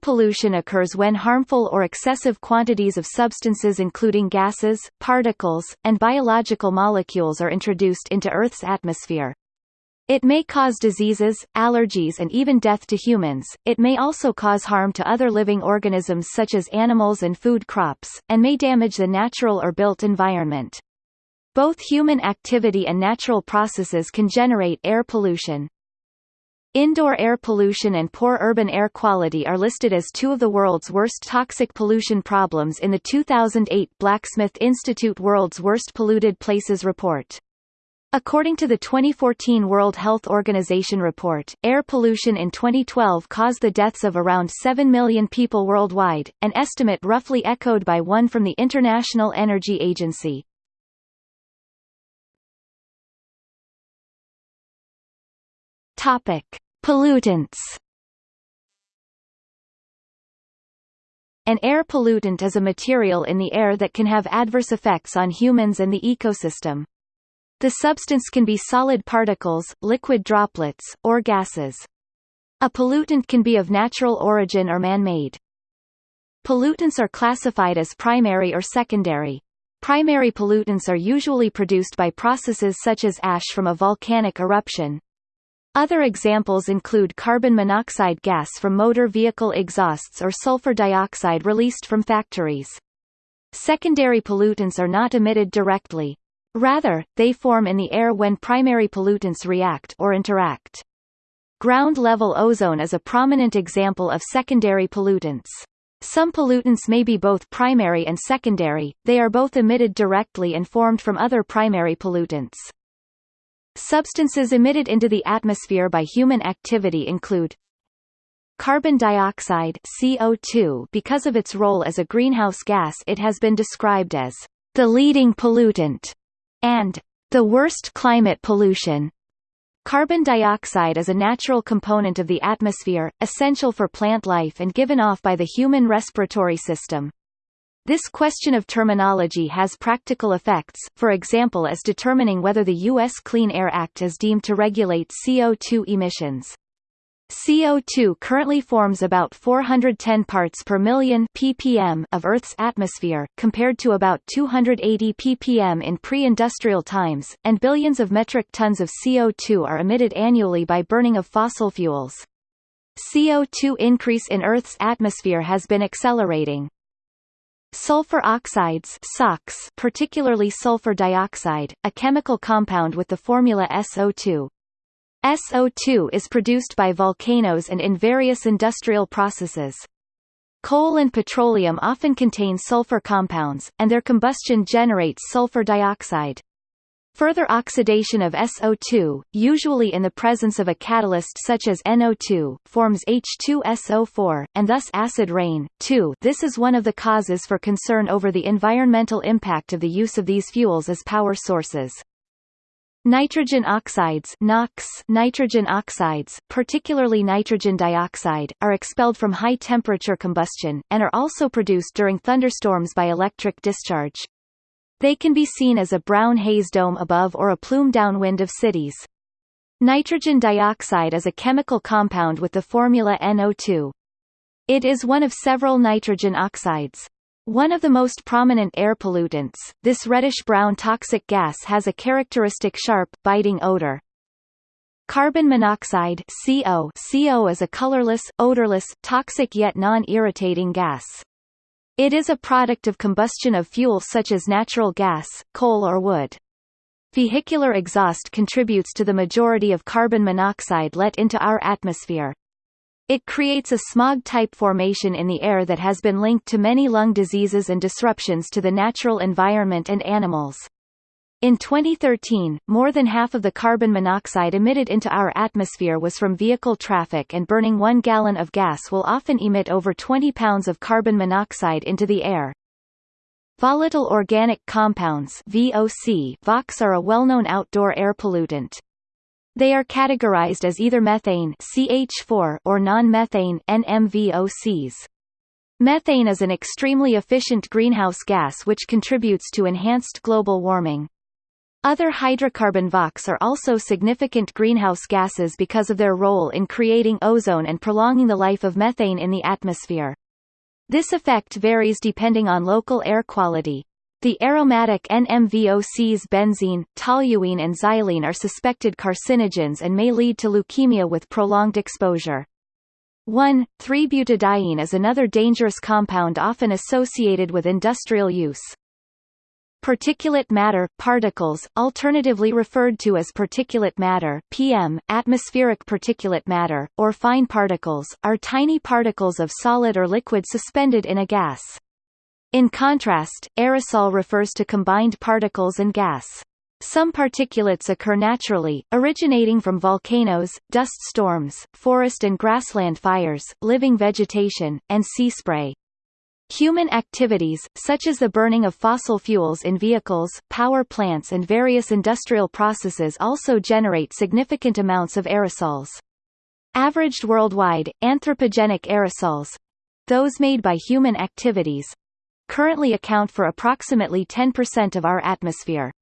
pollution occurs when harmful or excessive quantities of substances including gases, particles, and biological molecules are introduced into Earth's atmosphere. It may cause diseases, allergies and even death to humans. It may also cause harm to other living organisms such as animals and food crops, and may damage the natural or built environment. Both human activity and natural processes can generate air pollution. Indoor air pollution and poor urban air quality are listed as two of the world's worst toxic pollution problems in the 2008 Blacksmith Institute World's Worst Polluted Places report. According to the 2014 World Health Organization report, air pollution in 2012 caused the deaths of around 7 million people worldwide, an estimate roughly echoed by one from the International Energy Agency. Topic: Pollutants. An air pollutant is a material in the air that can have adverse effects on humans and the ecosystem. The substance can be solid particles, liquid droplets, or gases. A pollutant can be of natural origin or man-made. Pollutants are classified as primary or secondary. Primary pollutants are usually produced by processes such as ash from a volcanic eruption. Other examples include carbon monoxide gas from motor vehicle exhausts or sulfur dioxide released from factories. Secondary pollutants are not emitted directly. Rather, they form in the air when primary pollutants react or interact. Ground-level ozone is a prominent example of secondary pollutants. Some pollutants may be both primary and secondary, they are both emitted directly and formed from other primary pollutants. Substances emitted into the atmosphere by human activity include Carbon dioxide CO2 because of its role as a greenhouse gas it has been described as the leading pollutant and the worst climate pollution. Carbon dioxide is a natural component of the atmosphere, essential for plant life and given off by the human respiratory system. This question of terminology has practical effects, for example as determining whether the U.S. Clean Air Act is deemed to regulate CO2 emissions. CO2 currently forms about 410 parts per million ppm of Earth's atmosphere, compared to about 280 ppm in pre-industrial times, and billions of metric tons of CO2 are emitted annually by burning of fossil fuels. CO2 increase in Earth's atmosphere has been accelerating. Sulfur oxides SOx, particularly sulfur dioxide, a chemical compound with the formula SO2, SO2 is produced by volcanoes and in various industrial processes. Coal and petroleum often contain sulfur compounds, and their combustion generates sulfur dioxide. Further oxidation of SO2, usually in the presence of a catalyst such as NO2, forms H2SO4, and thus acid rain, too. This is one of the causes for concern over the environmental impact of the use of these fuels as power sources. Nitrogen oxides NOx, nitrogen oxides, particularly nitrogen dioxide, are expelled from high-temperature combustion, and are also produced during thunderstorms by electric discharge. They can be seen as a brown haze dome above or a plume downwind of cities. Nitrogen dioxide is a chemical compound with the formula NO2. It is one of several nitrogen oxides. One of the most prominent air pollutants, this reddish-brown toxic gas has a characteristic sharp, biting odor. Carbon monoxide CO, CO is a colorless, odorless, toxic yet non-irritating gas. It is a product of combustion of fuels such as natural gas, coal or wood. Vehicular exhaust contributes to the majority of carbon monoxide let into our atmosphere. It creates a smog-type formation in the air that has been linked to many lung diseases and disruptions to the natural environment and animals. In 2013, more than half of the carbon monoxide emitted into our atmosphere was from vehicle traffic and burning one gallon of gas will often emit over 20 pounds of carbon monoxide into the air. Volatile organic compounds VOC VOCs are a well-known outdoor air pollutant. They are categorized as either methane CH4 or non-methane NMVOCs. Methane is an extremely efficient greenhouse gas which contributes to enhanced global warming. Other hydrocarbon VOCs are also significant greenhouse gases because of their role in creating ozone and prolonging the life of methane in the atmosphere. This effect varies depending on local air quality. The aromatic NMVOCs benzene, toluene and xylene are suspected carcinogens and may lead to leukemia with prolonged exposure. 1,3-butadiene is another dangerous compound often associated with industrial use. Particulate matter particles, alternatively referred to as particulate matter PM, atmospheric particulate matter, or fine particles, are tiny particles of solid or liquid suspended in a gas. In contrast, aerosol refers to combined particles and gas. Some particulates occur naturally, originating from volcanoes, dust storms, forest and grassland fires, living vegetation, and sea spray. Human activities, such as the burning of fossil fuels in vehicles, power plants and various industrial processes also generate significant amounts of aerosols. Averaged worldwide, anthropogenic aerosols—those made by human activities—currently account for approximately 10% of our atmosphere.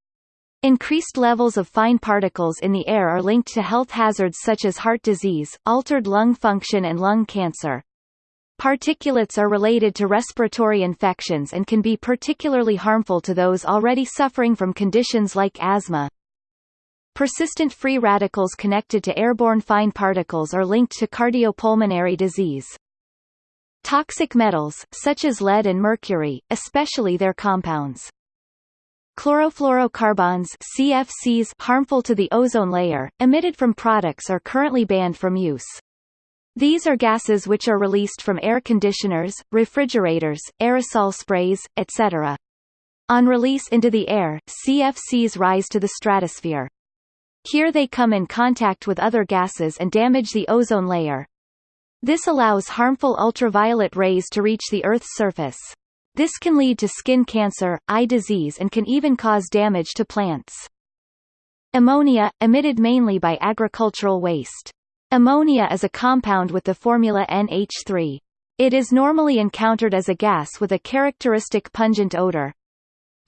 Increased levels of fine particles in the air are linked to health hazards such as heart disease, altered lung function and lung cancer. Particulates are related to respiratory infections and can be particularly harmful to those already suffering from conditions like asthma. Persistent free radicals connected to airborne fine particles are linked to cardiopulmonary disease. Toxic metals, such as lead and mercury, especially their compounds. Chlorofluorocarbons CFCs harmful to the ozone layer, emitted from products are currently banned from use. These are gases which are released from air conditioners, refrigerators, aerosol sprays, etc. On release into the air, CFCs rise to the stratosphere. Here they come in contact with other gases and damage the ozone layer. This allows harmful ultraviolet rays to reach the Earth's surface. This can lead to skin cancer, eye disease and can even cause damage to plants. Ammonia, emitted mainly by agricultural waste. Ammonia is a compound with the formula NH3. It is normally encountered as a gas with a characteristic pungent odor.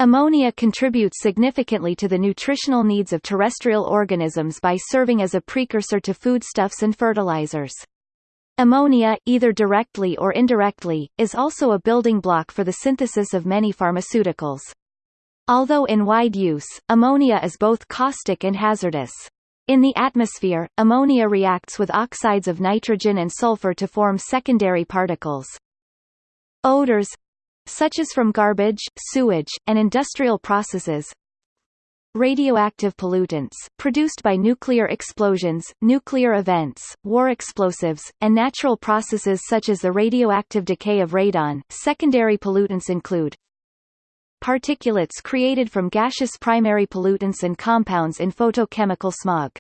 Ammonia contributes significantly to the nutritional needs of terrestrial organisms by serving as a precursor to foodstuffs and fertilizers. Ammonia, either directly or indirectly, is also a building block for the synthesis of many pharmaceuticals. Although in wide use, ammonia is both caustic and hazardous. In the atmosphere, ammonia reacts with oxides of nitrogen and sulfur to form secondary particles. Odors such as from garbage, sewage, and industrial processes, radioactive pollutants produced by nuclear explosions, nuclear events, war explosives, and natural processes such as the radioactive decay of radon. Secondary pollutants include particulates created from gaseous primary pollutants and compounds in photochemical smog.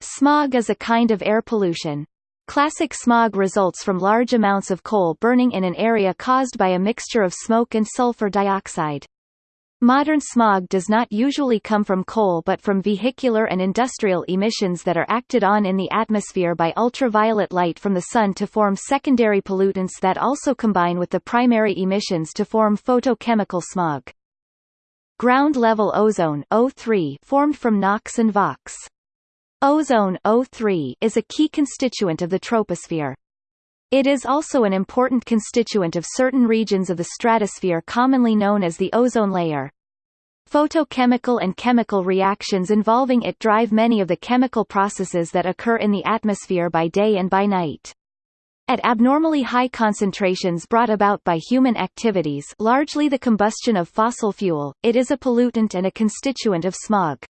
Smog is a kind of air pollution. Classic smog results from large amounts of coal burning in an area caused by a mixture of smoke and sulfur dioxide. Modern smog does not usually come from coal but from vehicular and industrial emissions that are acted on in the atmosphere by ultraviolet light from the sun to form secondary pollutants that also combine with the primary emissions to form photochemical smog. Ground-level ozone O3 formed from NOx and VOx. Ozone O3 is a key constituent of the troposphere. It is also an important constituent of certain regions of the stratosphere commonly known as the ozone layer. Photochemical and chemical reactions involving it drive many of the chemical processes that occur in the atmosphere by day and by night. At abnormally high concentrations brought about by human activities largely the combustion of fossil fuel, it is a pollutant and a constituent of smog.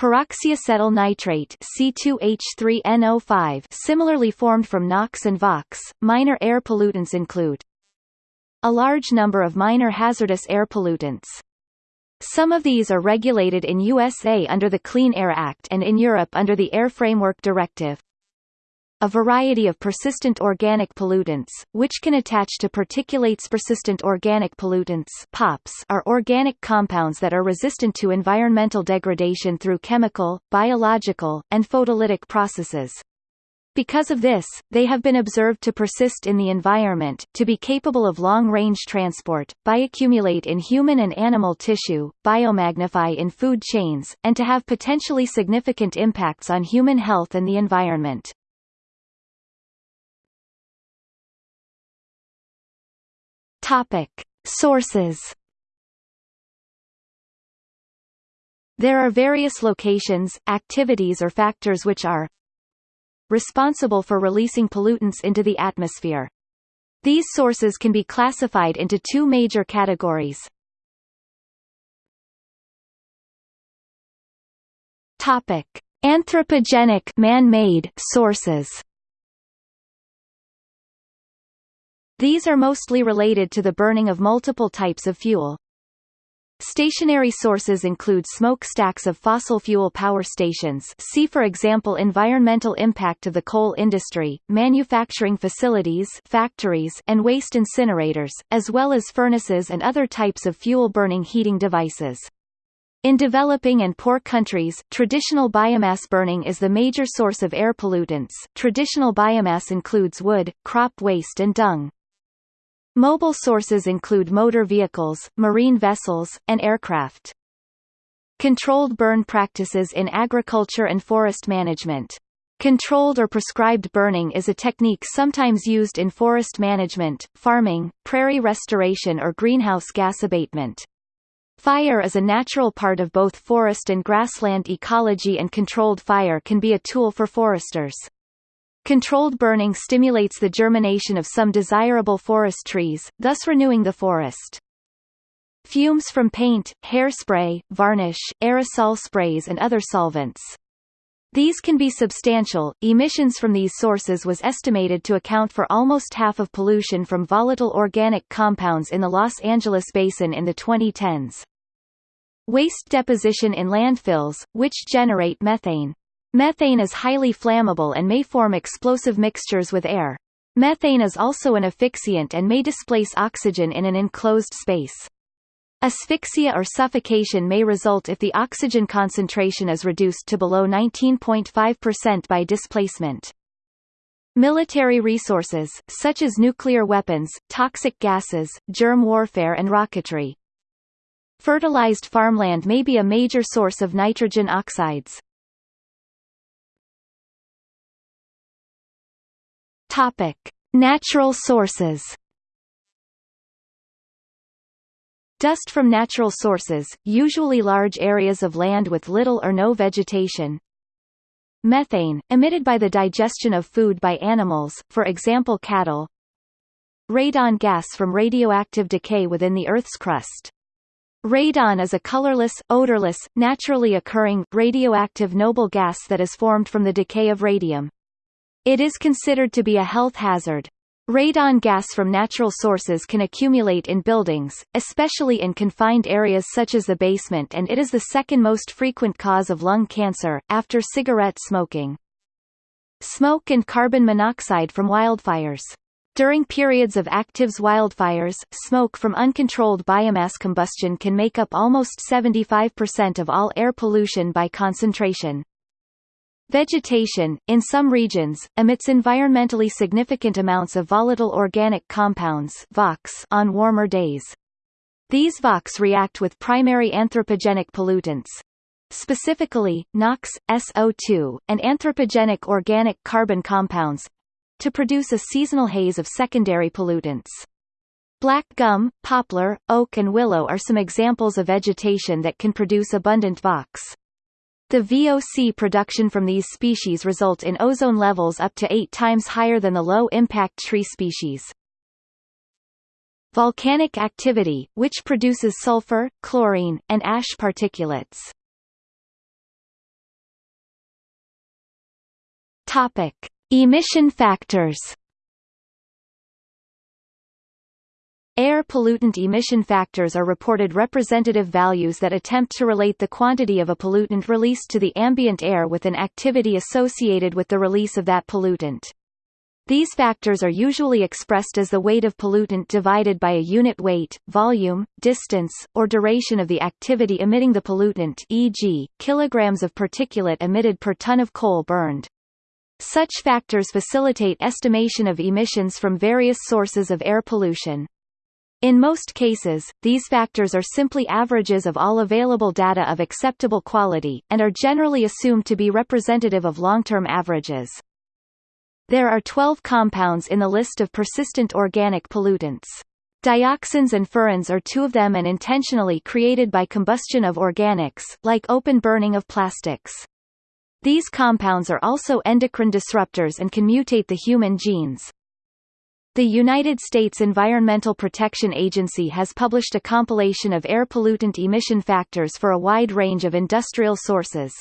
Peroxyacetyl nitrate C2H3NO5 similarly formed from NOx and VOx. Minor air pollutants include a large number of minor hazardous air pollutants. Some of these are regulated in USA under the Clean Air Act and in Europe under the Air Framework Directive a variety of persistent organic pollutants, which can attach to particulates. Persistent organic pollutants POPs are organic compounds that are resistant to environmental degradation through chemical, biological, and photolytic processes. Because of this, they have been observed to persist in the environment, to be capable of long-range transport, bioaccumulate in human and animal tissue, biomagnify in food chains, and to have potentially significant impacts on human health and the environment. Topic. Sources There are various locations, activities or factors which are responsible for releasing pollutants into the atmosphere. These sources can be classified into two major categories. Topic: Anthropogenic man-made sources. These are mostly related to the burning of multiple types of fuel. Stationary sources include smokestacks of fossil fuel power stations see for example environmental impact of the coal industry, manufacturing facilities factories and waste incinerators, as well as furnaces and other types of fuel-burning heating devices. In developing and poor countries, traditional biomass burning is the major source of air pollutants. Traditional biomass includes wood, crop waste and dung. Mobile sources include motor vehicles, marine vessels, and aircraft. Controlled burn practices in agriculture and forest management. Controlled or prescribed burning is a technique sometimes used in forest management, farming, prairie restoration or greenhouse gas abatement. Fire is a natural part of both forest and grassland ecology and controlled fire can be a tool for foresters. Controlled burning stimulates the germination of some desirable forest trees, thus renewing the forest. Fumes from paint, hairspray, varnish, aerosol sprays and other solvents. These can be substantial. Emissions from these sources was estimated to account for almost half of pollution from volatile organic compounds in the Los Angeles basin in the 2010s. Waste deposition in landfills, which generate methane. Methane is highly flammable and may form explosive mixtures with air. Methane is also an asphyxiant and may displace oxygen in an enclosed space. Asphyxia or suffocation may result if the oxygen concentration is reduced to below 19.5% by displacement. Military resources, such as nuclear weapons, toxic gases, germ warfare and rocketry. Fertilized farmland may be a major source of nitrogen oxides. Topic: Natural sources. Dust from natural sources, usually large areas of land with little or no vegetation. Methane, emitted by the digestion of food by animals, for example cattle. Radon gas from radioactive decay within the Earth's crust. Radon is a colorless, odorless, naturally occurring, radioactive noble gas that is formed from the decay of radium. It is considered to be a health hazard. Radon gas from natural sources can accumulate in buildings, especially in confined areas such as the basement and it is the second most frequent cause of lung cancer, after cigarette smoking. Smoke and carbon monoxide from wildfires. During periods of active wildfires, smoke from uncontrolled biomass combustion can make up almost 75% of all air pollution by concentration. Vegetation, in some regions, emits environmentally significant amounts of volatile organic compounds on warmer days. These VOX react with primary anthropogenic pollutants, specifically, NOx, SO2, and anthropogenic organic carbon compounds, to produce a seasonal haze of secondary pollutants. Black gum, poplar, oak and willow are some examples of vegetation that can produce abundant VOX. The VOC production from these species result in ozone levels up to eight times higher than the low-impact tree species. Volcanic activity, which produces sulfur, chlorine, and ash particulates. Topic: Emission factors. Air pollutant emission factors are reported representative values that attempt to relate the quantity of a pollutant released to the ambient air with an activity associated with the release of that pollutant. These factors are usually expressed as the weight of pollutant divided by a unit weight, volume, distance, or duration of the activity emitting the pollutant e.g., kilograms of particulate emitted per ton of coal burned. Such factors facilitate estimation of emissions from various sources of air pollution. In most cases, these factors are simply averages of all available data of acceptable quality, and are generally assumed to be representative of long-term averages. There are 12 compounds in the list of persistent organic pollutants. Dioxins and furans are two of them and intentionally created by combustion of organics, like open burning of plastics. These compounds are also endocrine disruptors and can mutate the human genes. The United States Environmental Protection Agency has published a compilation of air pollutant emission factors for a wide range of industrial sources.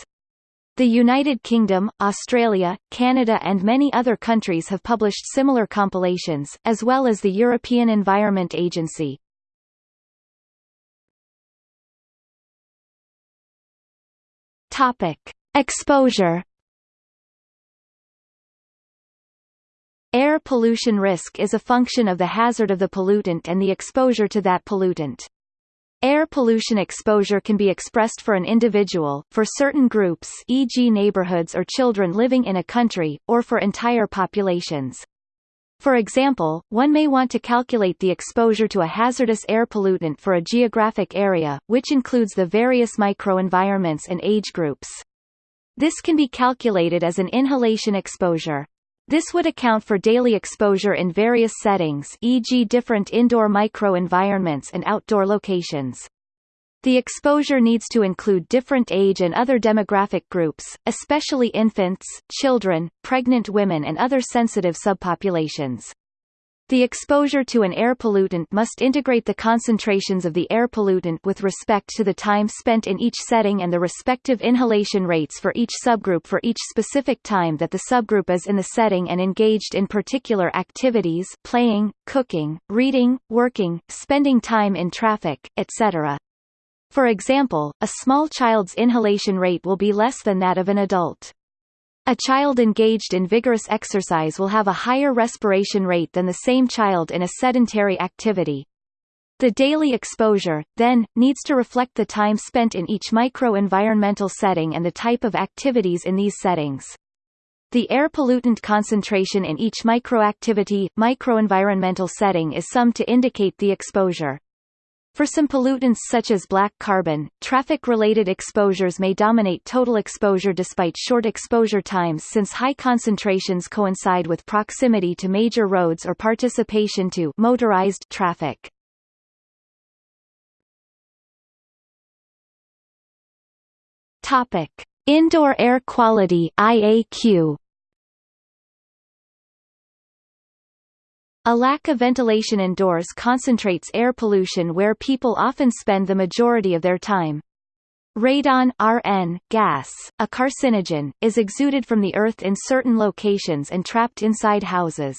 The United Kingdom, Australia, Canada and many other countries have published similar compilations, as well as the European Environment Agency. Exposure Air pollution risk is a function of the hazard of the pollutant and the exposure to that pollutant. Air pollution exposure can be expressed for an individual, for certain groups e.g. neighborhoods or children living in a country, or for entire populations. For example, one may want to calculate the exposure to a hazardous air pollutant for a geographic area, which includes the various microenvironments and age groups. This can be calculated as an inhalation exposure. This would account for daily exposure in various settings e.g. different indoor microenvironments and outdoor locations. The exposure needs to include different age and other demographic groups, especially infants, children, pregnant women and other sensitive subpopulations. The exposure to an air pollutant must integrate the concentrations of the air pollutant with respect to the time spent in each setting and the respective inhalation rates for each subgroup for each specific time that the subgroup is in the setting and engaged in particular activities playing, cooking, reading, working, spending time in traffic, etc. For example, a small child's inhalation rate will be less than that of an adult. A child engaged in vigorous exercise will have a higher respiration rate than the same child in a sedentary activity. The daily exposure, then, needs to reflect the time spent in each microenvironmental setting and the type of activities in these settings. The air pollutant concentration in each microactivity, microenvironmental setting is summed to indicate the exposure. For some pollutants such as black carbon, traffic-related exposures may dominate total exposure despite short exposure times since high concentrations coincide with proximity to major roads or participation to motorized traffic. Topic: Indoor air quality IAQ A lack of ventilation indoors concentrates air pollution where people often spend the majority of their time. Radon RN gas, a carcinogen, is exuded from the earth in certain locations and trapped inside houses.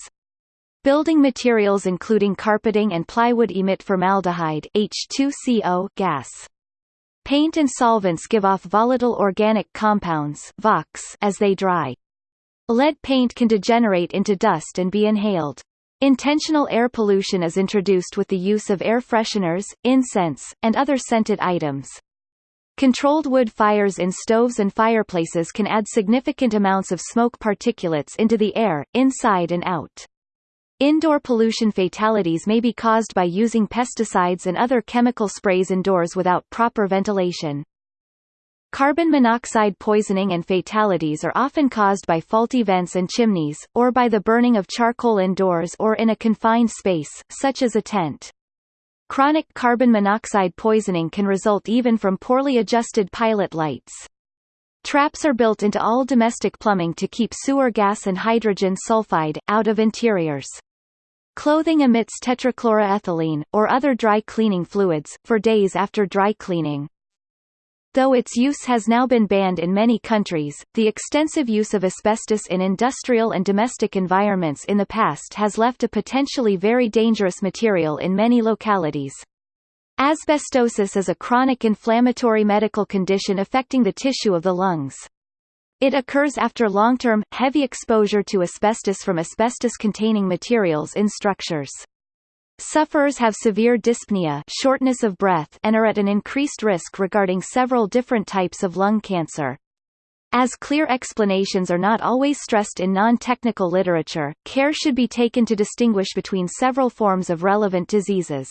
Building materials including carpeting and plywood emit formaldehyde H2CO gas. Paint and solvents give off volatile organic compounds as they dry. Lead paint can degenerate into dust and be inhaled. Intentional air pollution is introduced with the use of air fresheners, incense, and other scented items. Controlled wood fires in stoves and fireplaces can add significant amounts of smoke particulates into the air, inside and out. Indoor pollution fatalities may be caused by using pesticides and other chemical sprays indoors without proper ventilation. Carbon monoxide poisoning and fatalities are often caused by faulty vents and chimneys, or by the burning of charcoal indoors or in a confined space, such as a tent. Chronic carbon monoxide poisoning can result even from poorly adjusted pilot lights. Traps are built into all domestic plumbing to keep sewer gas and hydrogen sulfide, out of interiors. Clothing emits tetrachloroethylene, or other dry cleaning fluids, for days after dry cleaning. Though its use has now been banned in many countries, the extensive use of asbestos in industrial and domestic environments in the past has left a potentially very dangerous material in many localities. Asbestosis is a chronic inflammatory medical condition affecting the tissue of the lungs. It occurs after long-term, heavy exposure to asbestos from asbestos-containing materials in structures. Sufferers have severe dyspnea shortness of breath and are at an increased risk regarding several different types of lung cancer. As clear explanations are not always stressed in non-technical literature, care should be taken to distinguish between several forms of relevant diseases.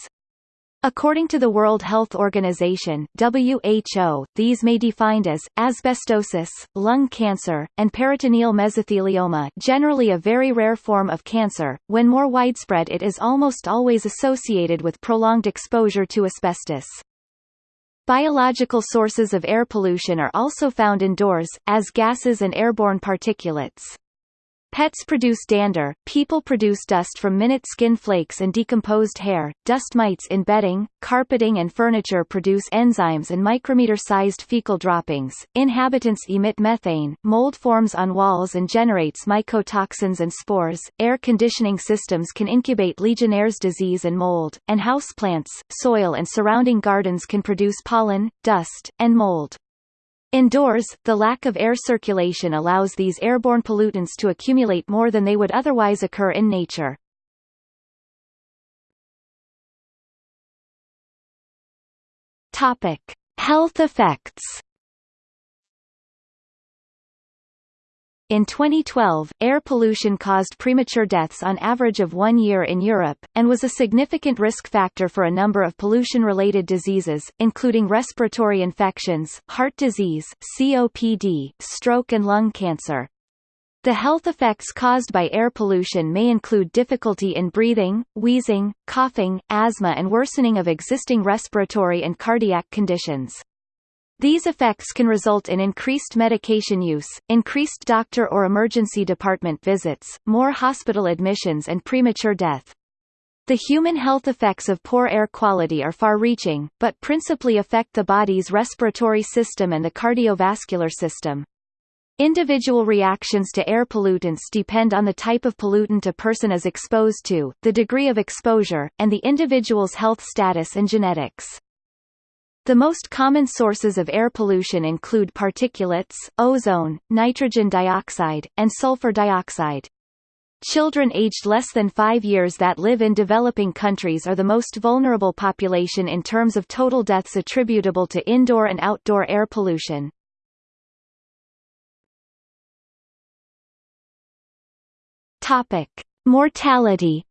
According to the World Health Organization WHO, these may be defined as, asbestosis, lung cancer, and peritoneal mesothelioma generally a very rare form of cancer, when more widespread it is almost always associated with prolonged exposure to asbestos. Biological sources of air pollution are also found indoors, as gases and airborne particulates. Pets produce dander, people produce dust from minute skin flakes and decomposed hair, dust mites in bedding, carpeting and furniture produce enzymes and micrometer-sized fecal droppings, inhabitants emit methane, mold forms on walls and generates mycotoxins and spores, air conditioning systems can incubate Legionnaire's disease and mold, and houseplants, soil and surrounding gardens can produce pollen, dust, and mold. Indoors, the lack of air circulation allows these airborne pollutants to accumulate more than they would otherwise occur in nature. Topic: Health effects. In 2012, air pollution caused premature deaths on average of one year in Europe, and was a significant risk factor for a number of pollution-related diseases, including respiratory infections, heart disease, COPD, stroke and lung cancer. The health effects caused by air pollution may include difficulty in breathing, wheezing, coughing, asthma and worsening of existing respiratory and cardiac conditions. These effects can result in increased medication use, increased doctor or emergency department visits, more hospital admissions and premature death. The human health effects of poor air quality are far-reaching, but principally affect the body's respiratory system and the cardiovascular system. Individual reactions to air pollutants depend on the type of pollutant a person is exposed to, the degree of exposure, and the individual's health status and genetics. The most common sources of air pollution include particulates, ozone, nitrogen dioxide, and sulfur dioxide. Children aged less than five years that live in developing countries are the most vulnerable population in terms of total deaths attributable to indoor and outdoor air pollution. Mortality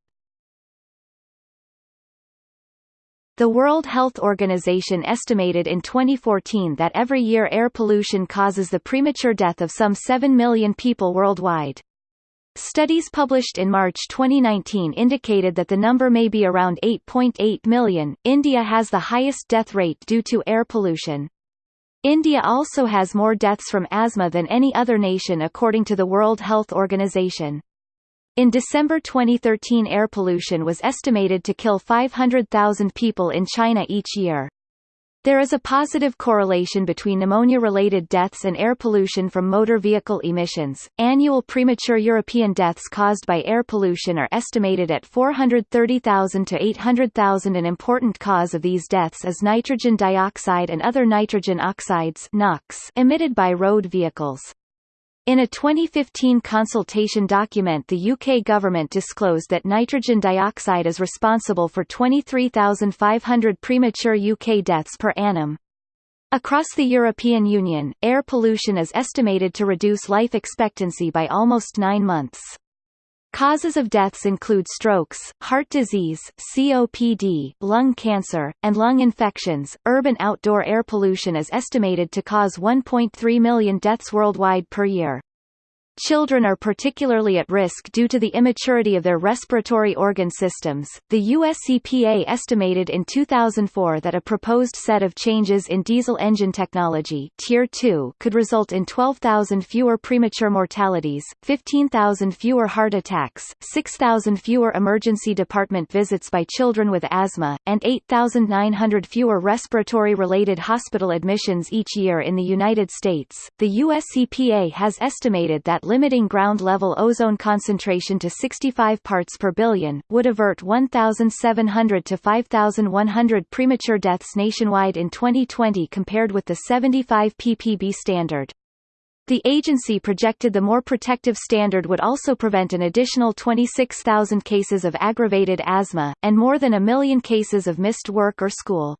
The World Health Organization estimated in 2014 that every year air pollution causes the premature death of some 7 million people worldwide. Studies published in March 2019 indicated that the number may be around 8.8 million. India has the highest death rate due to air pollution. India also has more deaths from asthma than any other nation according to the World Health Organization. In December 2013 air pollution was estimated to kill 500,000 people in China each year. There is a positive correlation between pneumonia-related deaths and air pollution from motor vehicle emissions. Annual premature European deaths caused by air pollution are estimated at 430,000 to 800,000. An important cause of these deaths is nitrogen dioxide and other nitrogen oxides (NOx) emitted by road vehicles. In a 2015 consultation document the UK government disclosed that nitrogen dioxide is responsible for 23,500 premature UK deaths per annum. Across the European Union, air pollution is estimated to reduce life expectancy by almost nine months. Causes of deaths include strokes, heart disease, COPD, lung cancer, and lung infections. Urban outdoor air pollution is estimated to cause 1.3 million deaths worldwide per year. Children are particularly at risk due to the immaturity of their respiratory organ systems. The US EPA estimated in 2004 that a proposed set of changes in diesel engine technology Tier 2 could result in 12,000 fewer premature mortalities, 15,000 fewer heart attacks, 6,000 fewer emergency department visits by children with asthma, and 8,900 fewer respiratory-related hospital admissions each year in the United States. The US EPA has estimated that limiting ground-level ozone concentration to 65 parts per billion, would avert 1,700 to 5,100 premature deaths nationwide in 2020 compared with the 75 ppb standard. The agency projected the more protective standard would also prevent an additional 26,000 cases of aggravated asthma, and more than a million cases of missed work or school.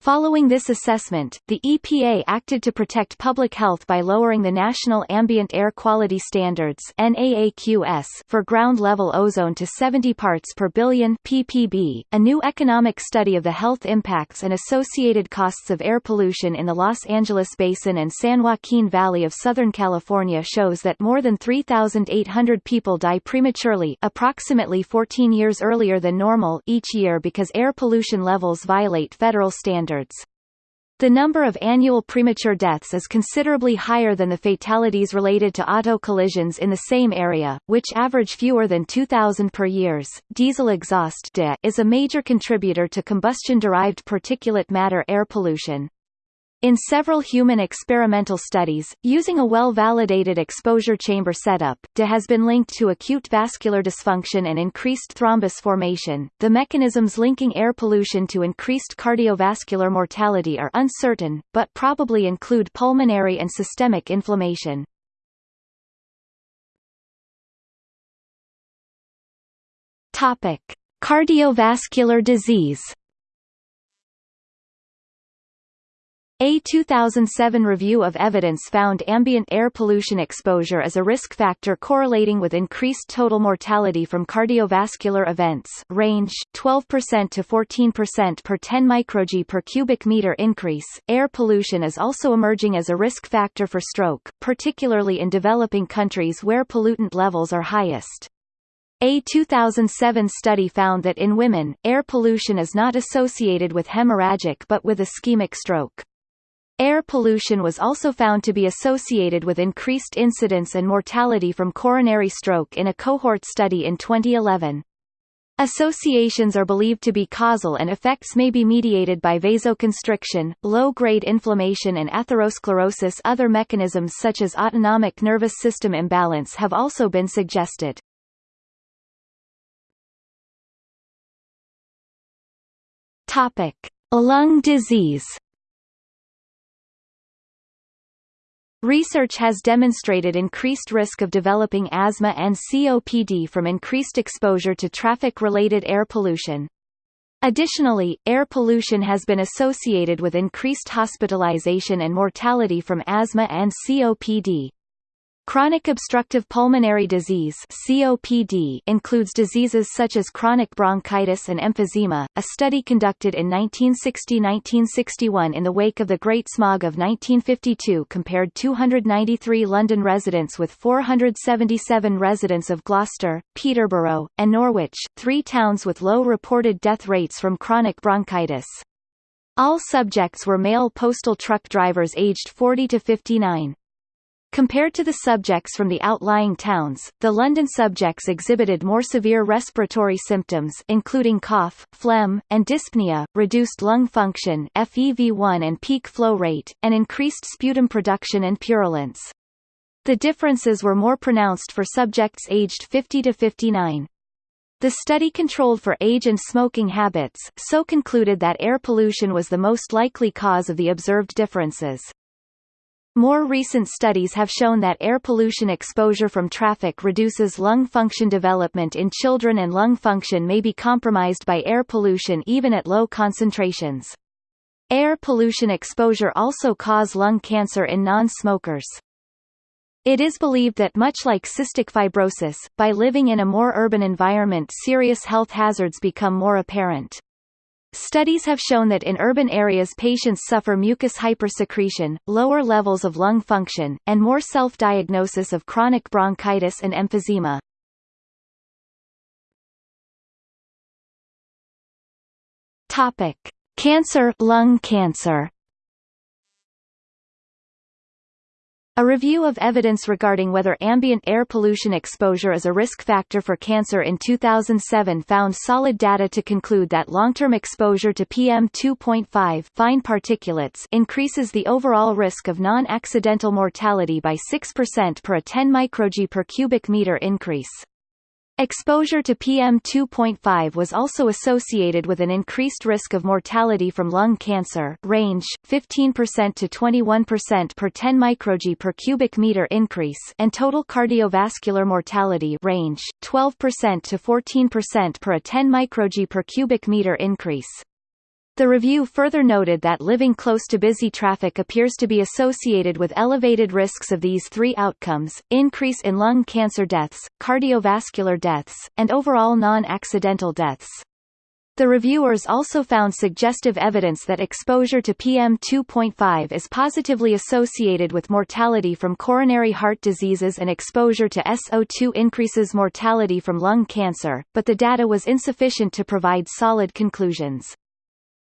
Following this assessment, the EPA acted to protect public health by lowering the National Ambient Air Quality Standards for ground-level ozone to 70 parts per billion ppb. A new economic study of the health impacts and associated costs of air pollution in the Los Angeles Basin and San Joaquin Valley of Southern California shows that more than 3,800 people die prematurely approximately 14 years earlier than normal each year because air pollution levels violate federal standards standards. The number of annual premature deaths is considerably higher than the fatalities related to auto collisions in the same area, which average fewer than 2,000 per years. Diesel exhaust is a major contributor to combustion-derived particulate matter air pollution. In several human experimental studies, using a well-validated exposure chamber setup, DE has been linked to acute vascular dysfunction and increased thrombus formation. The mechanisms linking air pollution to increased cardiovascular mortality are uncertain, but probably include pulmonary and systemic inflammation. Topic: Cardiovascular disease. A 2007 review of evidence found ambient air pollution exposure as a risk factor correlating with increased total mortality from cardiovascular events range 12% to 14% per 10 microG per cubic meter increase. Air pollution is also emerging as a risk factor for stroke, particularly in developing countries where pollutant levels are highest. A 2007 study found that in women, air pollution is not associated with hemorrhagic but with ischemic stroke. Air pollution was also found to be associated with increased incidence and mortality from coronary stroke in a cohort study in 2011. Associations are believed to be causal and effects may be mediated by vasoconstriction, low-grade inflammation and atherosclerosis Other mechanisms such as autonomic nervous system imbalance have also been suggested. Topic. Lung disease Research has demonstrated increased risk of developing asthma and COPD from increased exposure to traffic-related air pollution. Additionally, air pollution has been associated with increased hospitalization and mortality from asthma and COPD. Chronic obstructive pulmonary disease (COPD) includes diseases such as chronic bronchitis and emphysema. A study conducted in 1960-1961 in the wake of the Great Smog of 1952 compared 293 London residents with 477 residents of Gloucester, Peterborough, and Norwich, three towns with low reported death rates from chronic bronchitis. All subjects were male postal truck drivers aged 40 to 59. Compared to the subjects from the outlying towns, the London subjects exhibited more severe respiratory symptoms including cough, phlegm, and dyspnea, reduced lung function FEV1 and peak flow rate, and increased sputum production and purulence. The differences were more pronounced for subjects aged 50 to 59. The study controlled for age and smoking habits, so concluded that air pollution was the most likely cause of the observed differences. More recent studies have shown that air pollution exposure from traffic reduces lung function development in children and lung function may be compromised by air pollution even at low concentrations. Air pollution exposure also cause lung cancer in non-smokers. It is believed that much like cystic fibrosis, by living in a more urban environment serious health hazards become more apparent. Studies have shown that in urban areas patients suffer mucus hypersecretion, lower levels of lung function, and more self-diagnosis of chronic bronchitis and emphysema. Topic: Cancer, lung cancer. A review of evidence regarding whether ambient air pollution exposure is a risk factor for cancer in 2007 found solid data to conclude that long-term exposure to PM2.5 fine particulates increases the overall risk of non-accidental mortality by 6% per a 10 microG per cubic meter increase. Exposure to PM2.5 was also associated with an increased risk of mortality from lung cancer range, 15% to 21% per 10 microG per cubic meter increase and total cardiovascular mortality range, 12% to 14% per a 10 microG per cubic meter increase. The review further noted that living close to busy traffic appears to be associated with elevated risks of these three outcomes, increase in lung cancer deaths, cardiovascular deaths, and overall non-accidental deaths. The reviewers also found suggestive evidence that exposure to PM2.5 is positively associated with mortality from coronary heart diseases and exposure to SO2 increases mortality from lung cancer, but the data was insufficient to provide solid conclusions.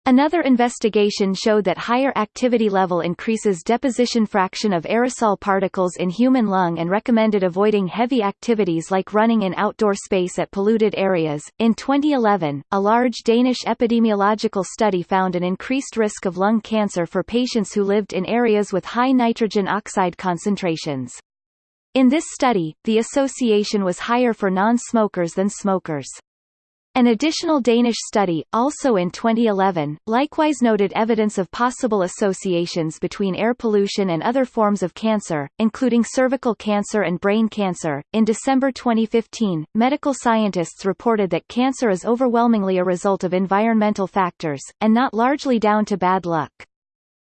Another investigation showed that higher activity level increases deposition fraction of aerosol particles in human lung and recommended avoiding heavy activities like running in outdoor space at polluted areas. In 2011, a large Danish epidemiological study found an increased risk of lung cancer for patients who lived in areas with high nitrogen oxide concentrations. In this study, the association was higher for non-smokers than smokers. An additional Danish study, also in 2011, likewise noted evidence of possible associations between air pollution and other forms of cancer, including cervical cancer and brain cancer. In December 2015, medical scientists reported that cancer is overwhelmingly a result of environmental factors, and not largely down to bad luck.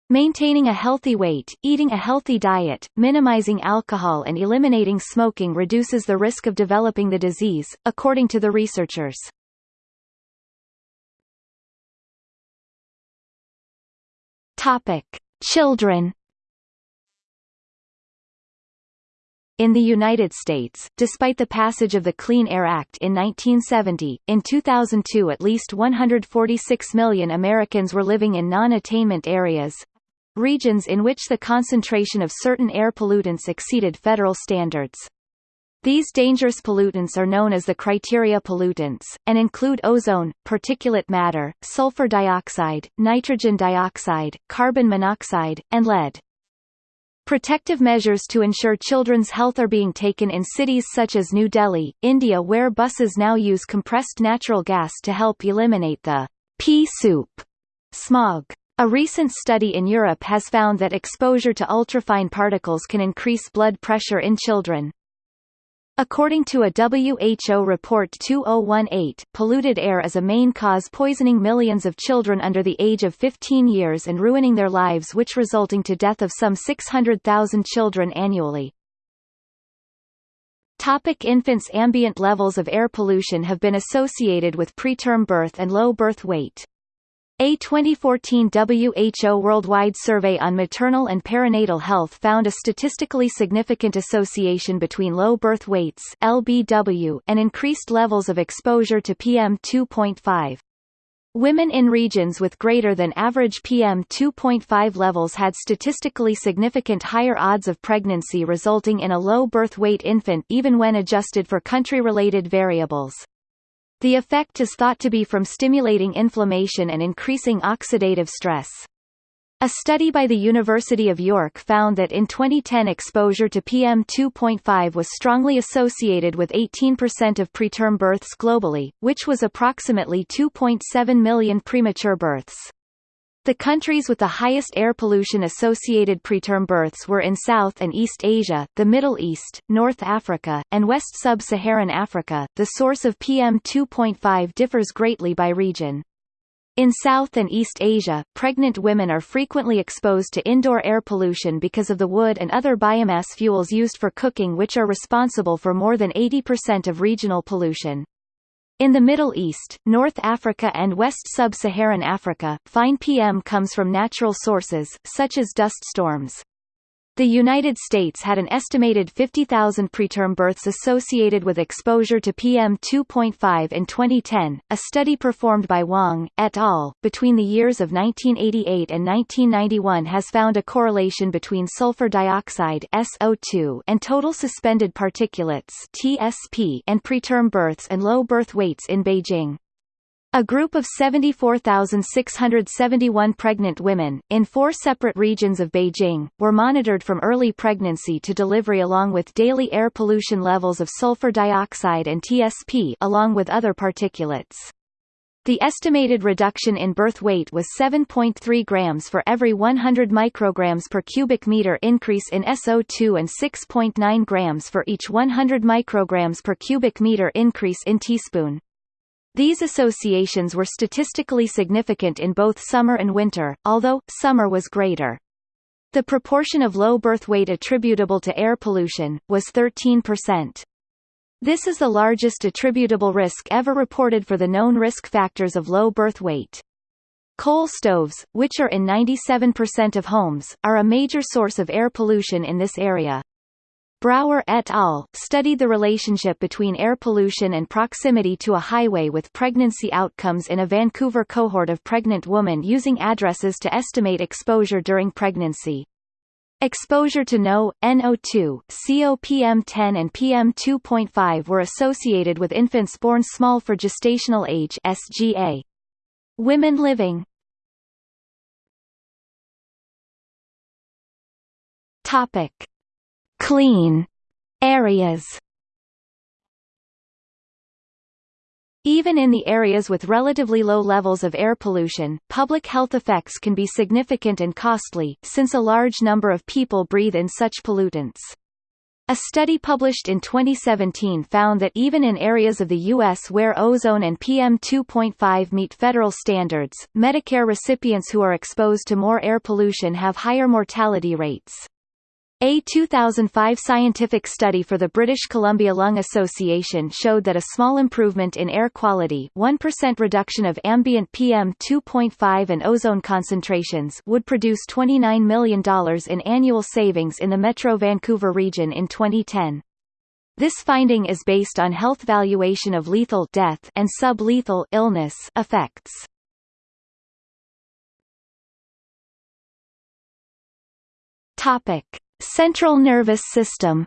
Maintaining a healthy weight, eating a healthy diet, minimizing alcohol and eliminating smoking reduces the risk of developing the disease, according to the researchers. Topic: Children. In the United States, despite the passage of the Clean Air Act in 1970, in 2002 at least 146 million Americans were living in non-attainment areas regions in which the concentration of certain air pollutants exceeded federal standards. These dangerous pollutants are known as the criteria pollutants, and include ozone, particulate matter, sulfur dioxide, nitrogen dioxide, carbon monoxide, and lead. Protective measures to ensure children's health are being taken in cities such as New Delhi, India where buses now use compressed natural gas to help eliminate the pea soup smog. A recent study in Europe has found that exposure to ultrafine particles can increase blood pressure in children. According to a WHO report 2018, polluted air is a main cause poisoning millions of children under the age of 15 years and ruining their lives which resulting to death of some 600,000 children annually. Topic infants Ambient levels of air pollution have been associated with preterm birth and low birth weight. A 2014 WHO Worldwide Survey on Maternal and Perinatal Health found a statistically significant association between low birth weights LBW and increased levels of exposure to PM2.5. Women in regions with greater than average PM2.5 levels had statistically significant higher odds of pregnancy resulting in a low birth weight infant even when adjusted for country-related variables. The effect is thought to be from stimulating inflammation and increasing oxidative stress. A study by the University of York found that in 2010 exposure to PM2.5 was strongly associated with 18% of preterm births globally, which was approximately 2.7 million premature births. The countries with the highest air pollution-associated preterm births were in South and East Asia, the Middle East, North Africa, and West Sub-Saharan Africa. The source of PM2.5 differs greatly by region. In South and East Asia, pregnant women are frequently exposed to indoor air pollution because of the wood and other biomass fuels used for cooking which are responsible for more than 80% of regional pollution. In the Middle East, North Africa and West Sub-Saharan Africa, fine PM comes from natural sources, such as dust storms. The United States had an estimated 50,000 preterm births associated with exposure to PM2.5 in 2010. A study performed by Wang et al. between the years of 1988 and 1991 has found a correlation between sulfur dioxide (SO2) and total suspended particulates (TSP) and preterm births and low birth weights in Beijing. A group of 74,671 pregnant women, in four separate regions of Beijing, were monitored from early pregnancy to delivery along with daily air pollution levels of sulfur dioxide and TSP along with other particulates. The estimated reduction in birth weight was 7.3 grams for every 100 micrograms per cubic meter increase in SO2 and 6.9 grams for each 100 micrograms per cubic meter increase in teaspoon. These associations were statistically significant in both summer and winter, although, summer was greater. The proportion of low birth weight attributable to air pollution, was 13%. This is the largest attributable risk ever reported for the known risk factors of low birth weight. Coal stoves, which are in 97% of homes, are a major source of air pollution in this area. Brauer et al. studied the relationship between air pollution and proximity to a highway with pregnancy outcomes in a Vancouver cohort of pregnant women using addresses to estimate exposure during pregnancy. Exposure to NO, NO2, COPM10 and PM2.5 were associated with infants born small for gestational age SGA. Women living Topic clean areas Even in the areas with relatively low levels of air pollution, public health effects can be significant and costly, since a large number of people breathe in such pollutants. A study published in 2017 found that even in areas of the U.S. where ozone and PM2.5 meet federal standards, Medicare recipients who are exposed to more air pollution have higher mortality rates. A 2005 scientific study for the British Columbia Lung Association showed that a small improvement in air quality 1% reduction of ambient PM2.5 and ozone concentrations would produce $29 million in annual savings in the Metro Vancouver region in 2010. This finding is based on health valuation of lethal death and sublethal illness effects. Topic Central nervous system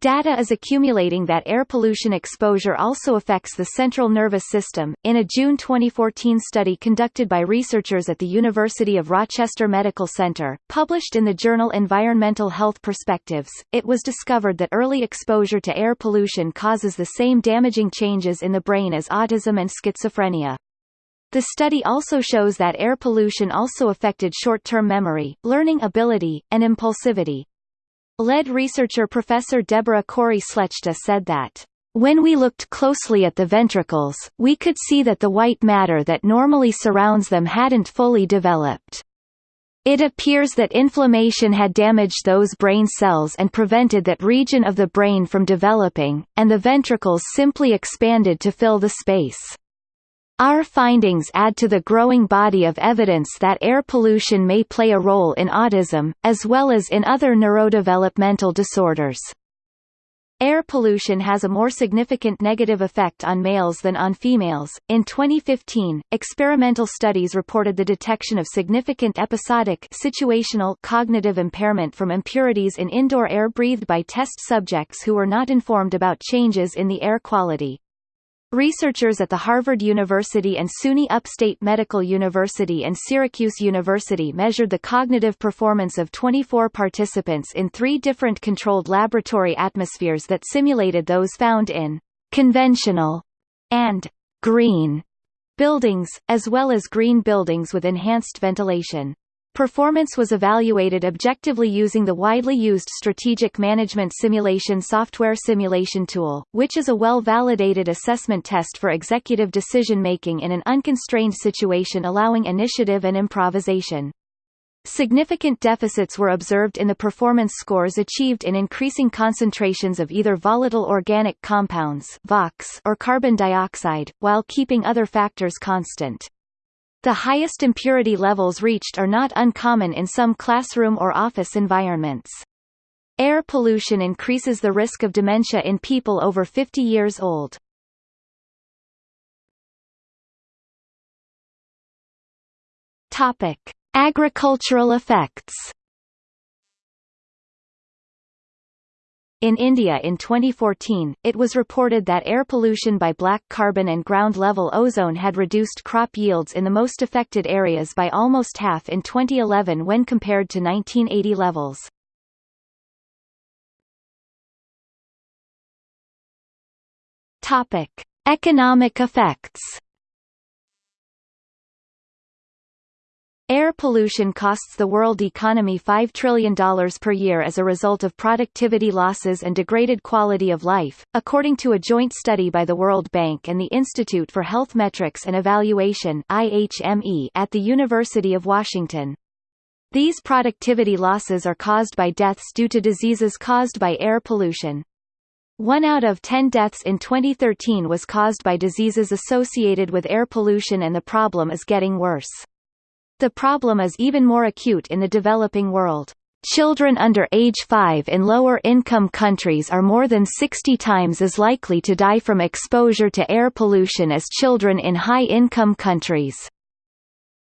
Data is accumulating that air pollution exposure also affects the central nervous system. In a June 2014 study conducted by researchers at the University of Rochester Medical Center, published in the journal Environmental Health Perspectives, it was discovered that early exposure to air pollution causes the same damaging changes in the brain as autism and schizophrenia. The study also shows that air pollution also affected short-term memory, learning ability, and impulsivity. Lead researcher Professor Deborah Cory-Slechta said that, "...when we looked closely at the ventricles, we could see that the white matter that normally surrounds them hadn't fully developed. It appears that inflammation had damaged those brain cells and prevented that region of the brain from developing, and the ventricles simply expanded to fill the space." Our findings add to the growing body of evidence that air pollution may play a role in autism, as well as in other neurodevelopmental disorders. Air pollution has a more significant negative effect on males than on females. In 2015, experimental studies reported the detection of significant episodic situational cognitive impairment from impurities in indoor air breathed by test subjects who were not informed about changes in the air quality. Researchers at the Harvard University and SUNY Upstate Medical University and Syracuse University measured the cognitive performance of 24 participants in three different controlled laboratory atmospheres that simulated those found in conventional and green buildings, as well as green buildings with enhanced ventilation. Performance was evaluated objectively using the widely used Strategic Management Simulation software simulation tool, which is a well-validated assessment test for executive decision-making in an unconstrained situation allowing initiative and improvisation. Significant deficits were observed in the performance scores achieved in increasing concentrations of either volatile organic compounds or carbon dioxide, while keeping other factors constant. The highest impurity levels reached are not uncommon in some classroom or office environments. Air pollution increases the risk of dementia in people over 50 years old. Topic: Agricultural effects. In India in 2014, it was reported that air pollution by black carbon and ground-level ozone had reduced crop yields in the most affected areas by almost half in 2011 when compared to 1980 levels. Topic: Economic effects. Air pollution costs the world economy $5 trillion per year as a result of productivity losses and degraded quality of life, according to a joint study by the World Bank and the Institute for Health Metrics and Evaluation at the University of Washington. These productivity losses are caused by deaths due to diseases caused by air pollution. One out of ten deaths in 2013 was caused by diseases associated with air pollution and the problem is getting worse. The problem is even more acute in the developing world. Children under age 5 in lower-income countries are more than 60 times as likely to die from exposure to air pollution as children in high-income countries.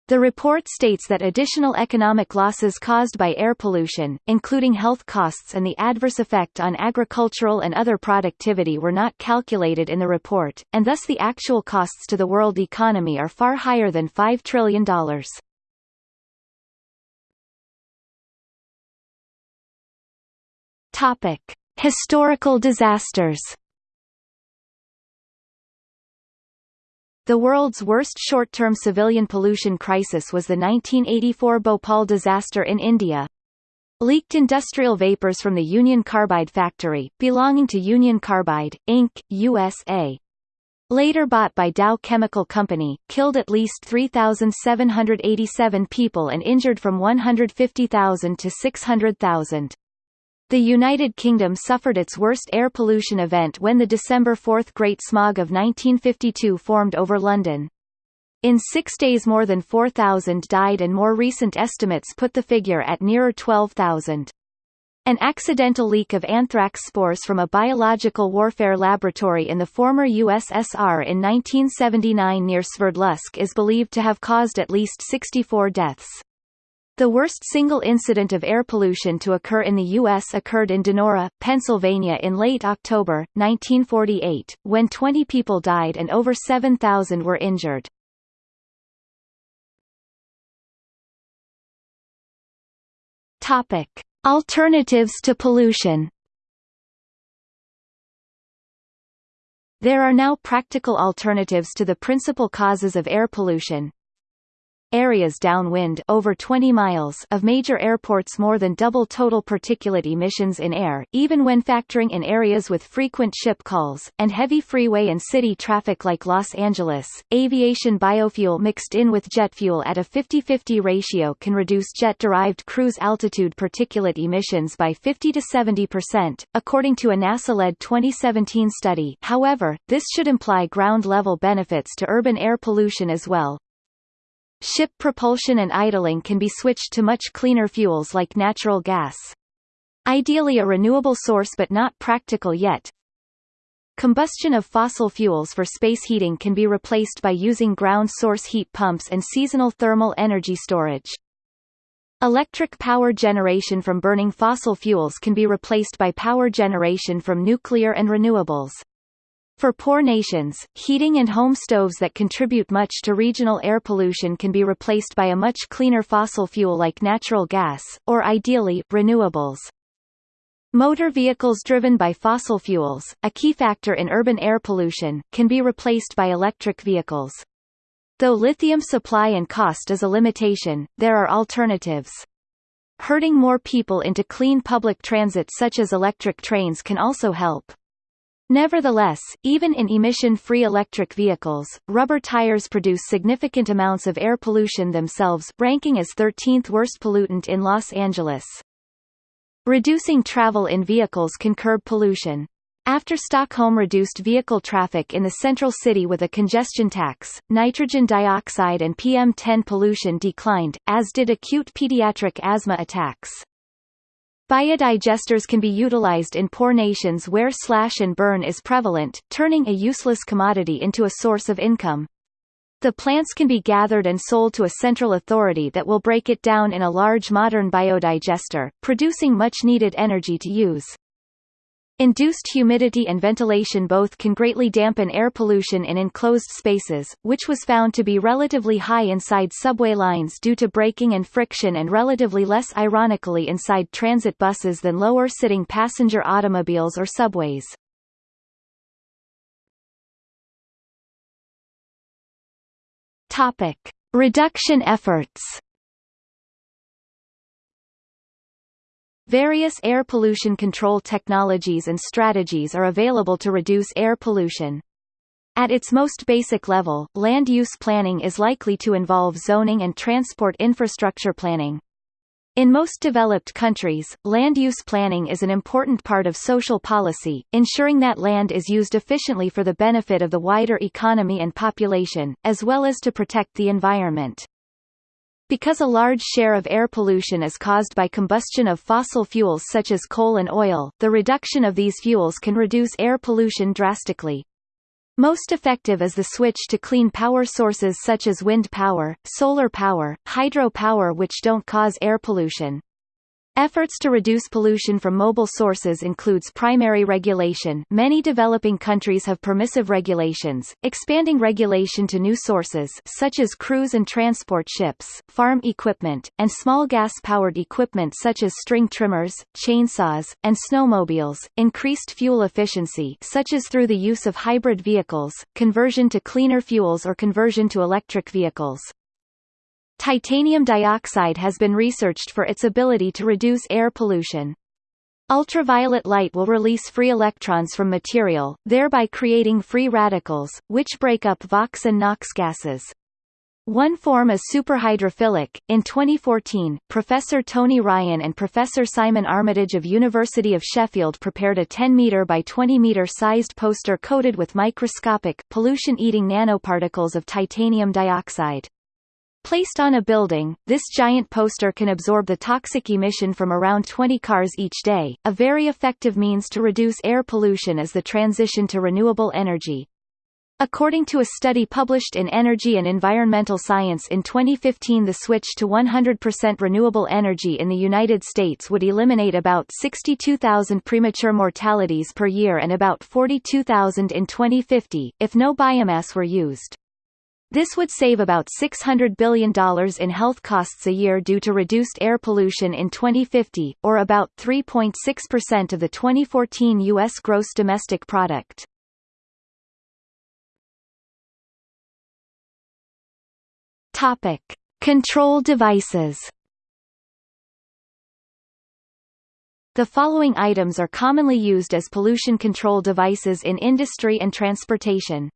The report states that additional economic losses caused by air pollution, including health costs and the adverse effect on agricultural and other productivity were not calculated in the report, and thus the actual costs to the world economy are far higher than $5 trillion. Topic: Historical disasters. The world's worst short-term civilian pollution crisis was the 1984 Bhopal disaster in India. Leaked industrial vapors from the Union Carbide factory, belonging to Union Carbide, Inc., USA, later bought by Dow Chemical Company, killed at least 3,787 people and injured from 150,000 to 600,000. The United Kingdom suffered its worst air pollution event when the December 4 Great Smog of 1952 formed over London. In six days more than 4,000 died and more recent estimates put the figure at nearer 12,000. An accidental leak of anthrax spores from a biological warfare laboratory in the former USSR in 1979 near Sverdlovsk is believed to have caused at least 64 deaths. The worst single incident of air pollution to occur in the U.S. occurred in Donora, Pennsylvania in late October, 1948, when 20 people died and over 7,000 were injured. Topic. Alternatives to pollution There are now practical alternatives to the principal causes of air pollution, areas downwind over 20 miles of major airports more than double total particulate emissions in air, even when factoring in areas with frequent ship calls, and heavy freeway and city traffic like Los Angeles. Aviation biofuel mixed in with jet fuel at a 50-50 ratio can reduce jet-derived cruise altitude particulate emissions by 50 to 70%, according to a NASA-led 2017 study however, this should imply ground-level benefits to urban air pollution as well, Ship propulsion and idling can be switched to much cleaner fuels like natural gas. Ideally a renewable source but not practical yet. Combustion of fossil fuels for space heating can be replaced by using ground source heat pumps and seasonal thermal energy storage. Electric power generation from burning fossil fuels can be replaced by power generation from nuclear and renewables. For poor nations, heating and home stoves that contribute much to regional air pollution can be replaced by a much cleaner fossil fuel like natural gas, or ideally, renewables. Motor vehicles driven by fossil fuels, a key factor in urban air pollution, can be replaced by electric vehicles. Though lithium supply and cost is a limitation, there are alternatives. Herding more people into clean public transit such as electric trains can also help. Nevertheless, even in emission-free electric vehicles, rubber tires produce significant amounts of air pollution themselves, ranking as 13th worst pollutant in Los Angeles. Reducing travel in vehicles can curb pollution. After Stockholm reduced vehicle traffic in the central city with a congestion tax, nitrogen dioxide and PM10 pollution declined, as did acute pediatric asthma attacks. Biodigesters can be utilized in poor nations where slash and burn is prevalent, turning a useless commodity into a source of income. The plants can be gathered and sold to a central authority that will break it down in a large modern biodigester, producing much needed energy to use. Induced humidity and ventilation both can greatly dampen air pollution in enclosed spaces, which was found to be relatively high inside subway lines due to braking and friction and relatively less ironically inside transit buses than lower-sitting passenger automobiles or subways. Topic. Reduction efforts Various air pollution control technologies and strategies are available to reduce air pollution. At its most basic level, land use planning is likely to involve zoning and transport infrastructure planning. In most developed countries, land use planning is an important part of social policy, ensuring that land is used efficiently for the benefit of the wider economy and population, as well as to protect the environment. Because a large share of air pollution is caused by combustion of fossil fuels such as coal and oil, the reduction of these fuels can reduce air pollution drastically. Most effective is the switch to clean power sources such as wind power, solar power, hydro power which don't cause air pollution. Efforts to reduce pollution from mobile sources includes primary regulation many developing countries have permissive regulations, expanding regulation to new sources such as cruise and transport ships, farm equipment, and small gas-powered equipment such as string trimmers, chainsaws, and snowmobiles, increased fuel efficiency such as through the use of hybrid vehicles, conversion to cleaner fuels or conversion to electric vehicles. Titanium dioxide has been researched for its ability to reduce air pollution. Ultraviolet light will release free electrons from material, thereby creating free radicals, which break up VOx and NOx gases. One form is superhydrophilic. In 2014, Professor Tony Ryan and Professor Simon Armitage of University of Sheffield prepared a 10 meter by 20 meter sized poster coated with microscopic, pollution-eating nanoparticles of titanium dioxide. Placed on a building, this giant poster can absorb the toxic emission from around 20 cars each day. A very effective means to reduce air pollution is the transition to renewable energy. According to a study published in Energy and Environmental Science in 2015 the switch to 100% renewable energy in the United States would eliminate about 62,000 premature mortalities per year and about 42,000 in 2050, if no biomass were used. This would save about $600 billion in health costs a year due to reduced air pollution in 2050, or about 3.6% of the 2014 U.S. gross domestic product. Topic. Control devices The following items are commonly used as pollution control devices in industry and transportation.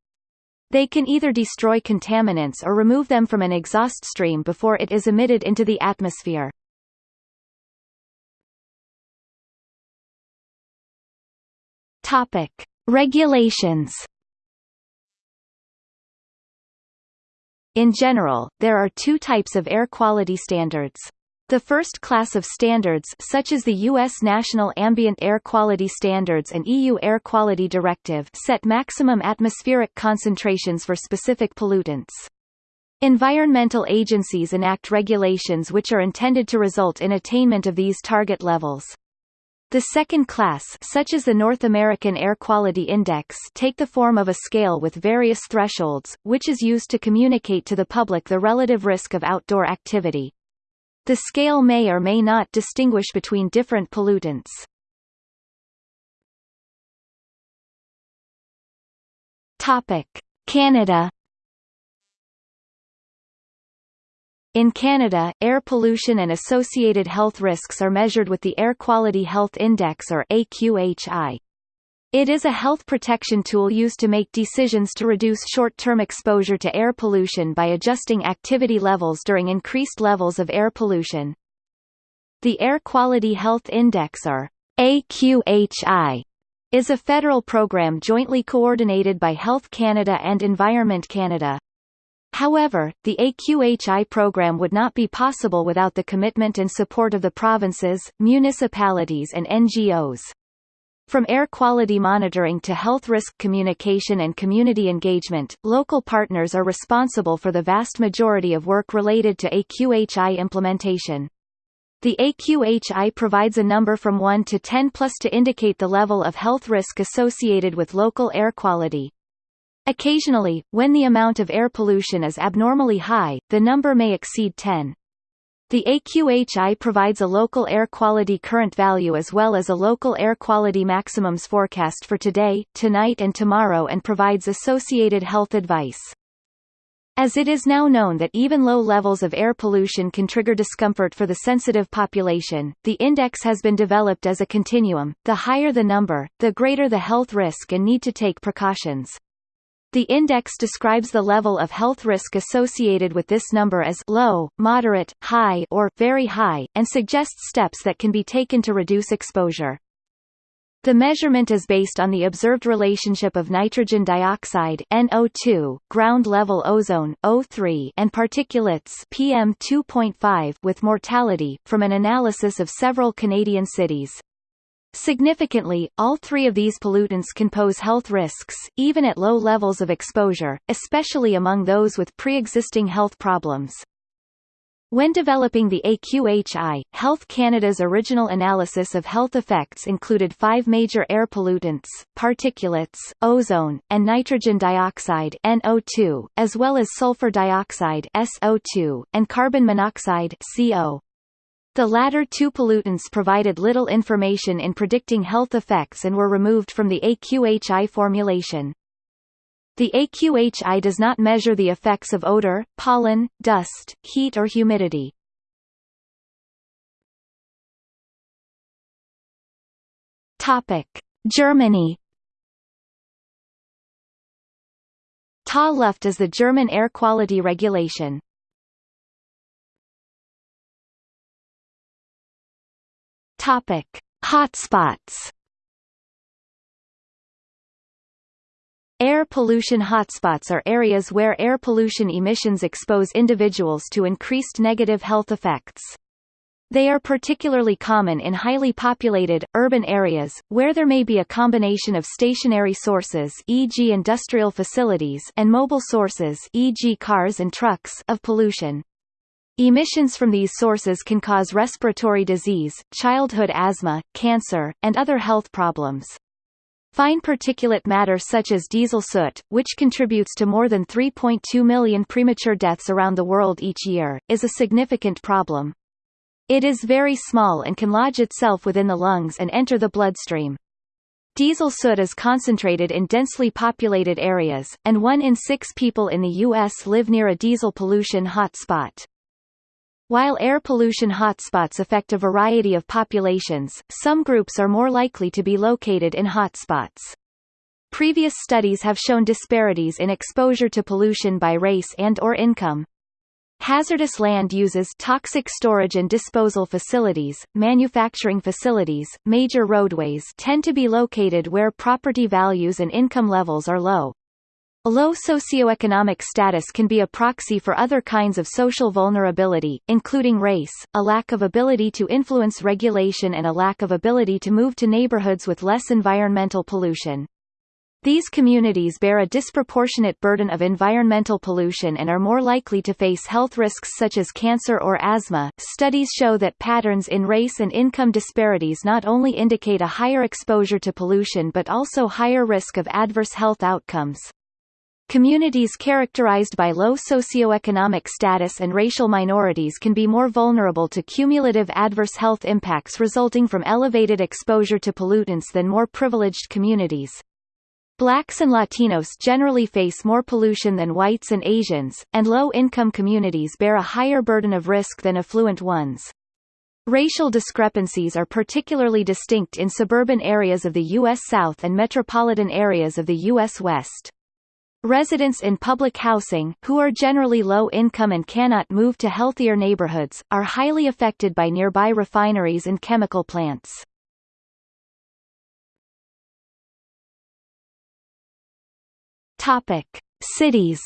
They can either destroy contaminants or remove them from an exhaust stream before it is emitted into the atmosphere. Topic: Regulations. In general, there are two types of air quality standards. The first class of standards such as the U.S. National Ambient Air Quality Standards and EU Air Quality Directive set maximum atmospheric concentrations for specific pollutants. Environmental agencies enact regulations which are intended to result in attainment of these target levels. The second class such as the North American Air Quality Index take the form of a scale with various thresholds, which is used to communicate to the public the relative risk of outdoor activity. The scale may or may not distinguish between different pollutants. Topic: Canada In Canada, air pollution and associated health risks are measured with the Air Quality Health Index or AQHI. It is a health protection tool used to make decisions to reduce short-term exposure to air pollution by adjusting activity levels during increased levels of air pollution. The Air Quality Health Index or AQHI is a federal program jointly coordinated by Health Canada and Environment Canada. However, the AQHI program would not be possible without the commitment and support of the provinces, municipalities and NGOs. From air quality monitoring to health risk communication and community engagement, local partners are responsible for the vast majority of work related to AQHI implementation. The AQHI provides a number from 1 to 10 plus to indicate the level of health risk associated with local air quality. Occasionally, when the amount of air pollution is abnormally high, the number may exceed 10. The AQHI provides a local air quality current value as well as a local air quality maximums forecast for today, tonight and tomorrow and provides associated health advice. As it is now known that even low levels of air pollution can trigger discomfort for the sensitive population, the index has been developed as a continuum, the higher the number, the greater the health risk and need to take precautions. The index describes the level of health risk associated with this number as low, moderate, high or very high, and suggests steps that can be taken to reduce exposure. The measurement is based on the observed relationship of nitrogen dioxide NO2, ground-level ozone O3, and particulates PM2.5 with mortality, from an analysis of several Canadian cities. Significantly, all three of these pollutants can pose health risks, even at low levels of exposure, especially among those with pre-existing health problems. When developing the AQHI, Health Canada's original analysis of health effects included five major air pollutants, particulates, ozone, and nitrogen dioxide NO2, as well as sulfur dioxide SO2, and carbon monoxide CO. The latter two pollutants provided little information in predicting health effects and were removed from the AQHI formulation. The AQHI does not measure the effects of odor, pollen, dust, heat or humidity. Germany. TaLuft is the German air quality regulation. Topic: Hotspots. Air pollution hotspots are areas where air pollution emissions expose individuals to increased negative health effects. They are particularly common in highly populated, urban areas, where there may be a combination of stationary sources e.g. industrial facilities and mobile sources e.g. cars and trucks of pollution. Emissions from these sources can cause respiratory disease, childhood asthma, cancer, and other health problems. Fine particulate matter such as diesel soot, which contributes to more than 3.2 million premature deaths around the world each year, is a significant problem. It is very small and can lodge itself within the lungs and enter the bloodstream. Diesel soot is concentrated in densely populated areas, and one in six people in the U.S. live near a diesel pollution hotspot. While air pollution hotspots affect a variety of populations, some groups are more likely to be located in hotspots. Previous studies have shown disparities in exposure to pollution by race and or income. Hazardous land uses toxic storage and disposal facilities, manufacturing facilities, major roadways tend to be located where property values and income levels are low. A low socioeconomic status can be a proxy for other kinds of social vulnerability, including race, a lack of ability to influence regulation and a lack of ability to move to neighborhoods with less environmental pollution. These communities bear a disproportionate burden of environmental pollution and are more likely to face health risks such as cancer or asthma. Studies show that patterns in race and income disparities not only indicate a higher exposure to pollution but also higher risk of adverse health outcomes. Communities characterized by low socioeconomic status and racial minorities can be more vulnerable to cumulative adverse health impacts resulting from elevated exposure to pollutants than more privileged communities. Blacks and Latinos generally face more pollution than whites and Asians, and low-income communities bear a higher burden of risk than affluent ones. Racial discrepancies are particularly distinct in suburban areas of the U.S. South and metropolitan areas of the U.S. West. Residents in public housing, who are generally low income and cannot move to healthier neighborhoods, are highly affected by nearby refineries and chemical plants. Topic: Cities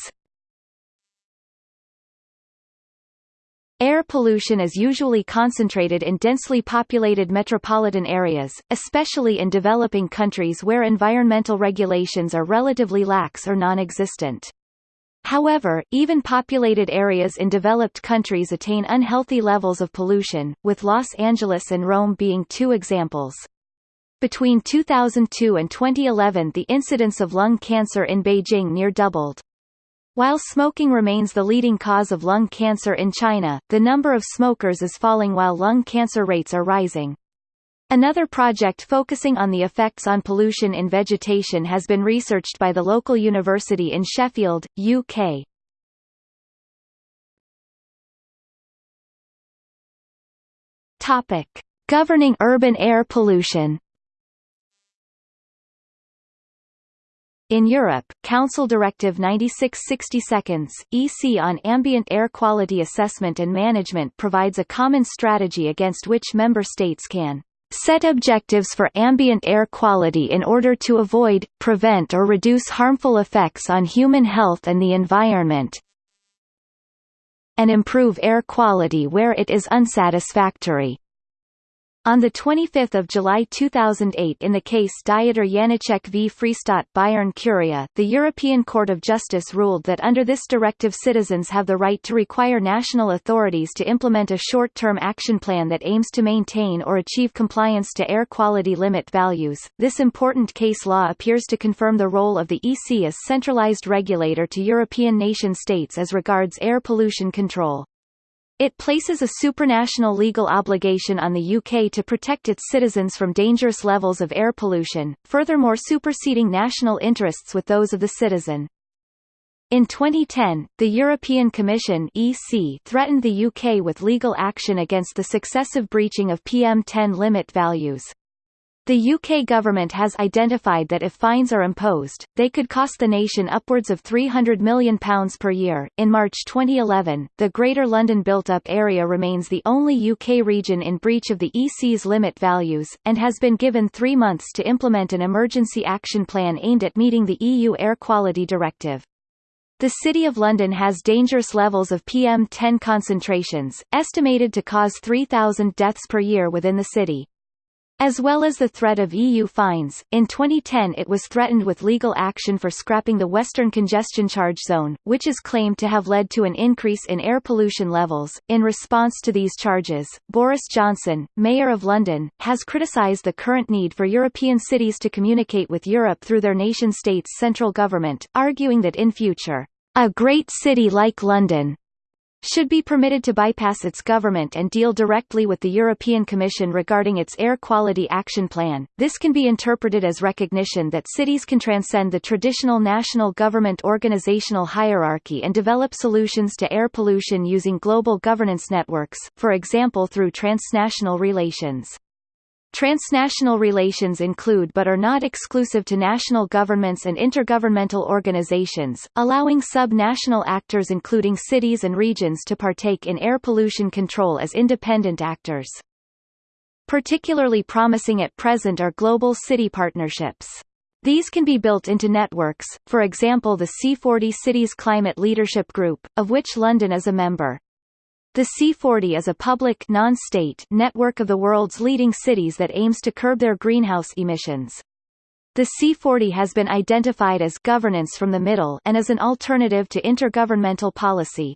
Air pollution is usually concentrated in densely populated metropolitan areas, especially in developing countries where environmental regulations are relatively lax or non-existent. However, even populated areas in developed countries attain unhealthy levels of pollution, with Los Angeles and Rome being two examples. Between 2002 and 2011 the incidence of lung cancer in Beijing near doubled. While smoking remains the leading cause of lung cancer in China, the number of smokers is falling while lung cancer rates are rising. Another project focusing on the effects on pollution in vegetation has been researched by the local university in Sheffield, UK. Topic: Governing urban air pollution. In Europe, Council Directive 96/60 EC on ambient air quality assessment and management provides a common strategy against which member states can set objectives for ambient air quality in order to avoid, prevent or reduce harmful effects on human health and the environment, and improve air quality where it is unsatisfactory. On 25 July 2008 in the case Dieter Janecek v Freistaat Bayern Curia, the European Court of Justice ruled that under this directive citizens have the right to require national authorities to implement a short-term action plan that aims to maintain or achieve compliance to air quality limit values. This important case law appears to confirm the role of the EC as centralized regulator to European nation-states as regards air pollution control. It places a supranational legal obligation on the UK to protect its citizens from dangerous levels of air pollution, furthermore superseding national interests with those of the citizen. In 2010, the European Commission EC threatened the UK with legal action against the successive breaching of PM10 limit values. The UK government has identified that if fines are imposed, they could cost the nation upwards of £300 million per year. In March 2011, the Greater London Built Up Area remains the only UK region in breach of the EC's limit values, and has been given three months to implement an emergency action plan aimed at meeting the EU Air Quality Directive. The City of London has dangerous levels of PM10 concentrations, estimated to cause 3,000 deaths per year within the city. As well as the threat of EU fines, in 2010 it was threatened with legal action for scrapping the Western Congestion Charge Zone, which is claimed to have led to an increase in air pollution levels. In response to these charges, Boris Johnson, Mayor of London, has criticised the current need for European cities to communicate with Europe through their nation-states' central government, arguing that in future, a great city like London should be permitted to bypass its government and deal directly with the European Commission regarding its air quality action plan. This can be interpreted as recognition that cities can transcend the traditional national government organizational hierarchy and develop solutions to air pollution using global governance networks, for example through transnational relations. Transnational relations include but are not exclusive to national governments and intergovernmental organizations, allowing sub-national actors including cities and regions to partake in air pollution control as independent actors. Particularly promising at present are global city partnerships. These can be built into networks, for example the C40 Cities Climate Leadership Group, of which London is a member. The C40 is a public non-state network of the world's leading cities that aims to curb their greenhouse emissions. The C40 has been identified as governance from the middle and as an alternative to intergovernmental policy.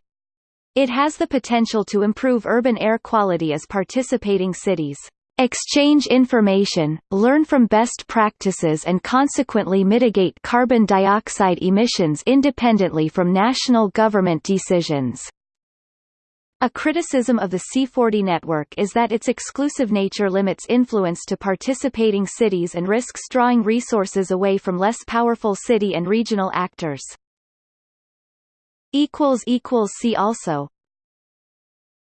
It has the potential to improve urban air quality as participating cities exchange information, learn from best practices and consequently mitigate carbon dioxide emissions independently from national government decisions. A criticism of the C40 network is that its exclusive nature limits influence to participating cities and risks drawing resources away from less powerful city and regional actors. See also